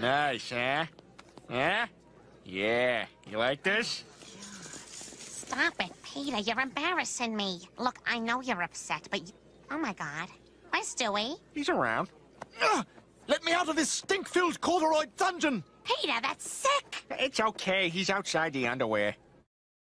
Nice, huh? Huh? Yeah. You like this? Stop it, Peter. You're embarrassing me. Look, I know you're upset, but... You... Oh, my God. Where's Stewie? He's around. Ugh! Let me out of this stink-filled corduroy dungeon! Peter, that's sick! It's okay. He's outside the underwear.